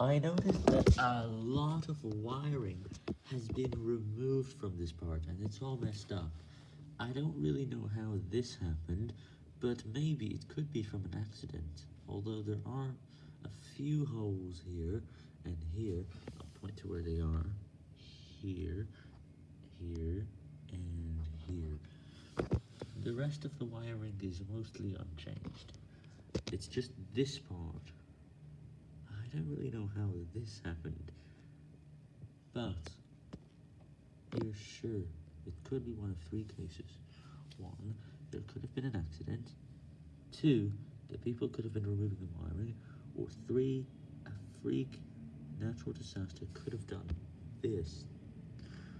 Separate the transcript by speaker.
Speaker 1: I noticed that a lot of wiring has been removed from this part, and it's all messed up. I don't really know how this happened, but maybe it could be from an accident, although there are a few holes here and here. I'll point to where they are. Here, here, and here. The rest of the wiring is mostly unchanged. It's just this part. I don't really know how this happened, but you're sure it could be one of three cases. One, there could have been an accident. Two, the people could have been removing the wiring. Or three, a freak natural disaster could have done this.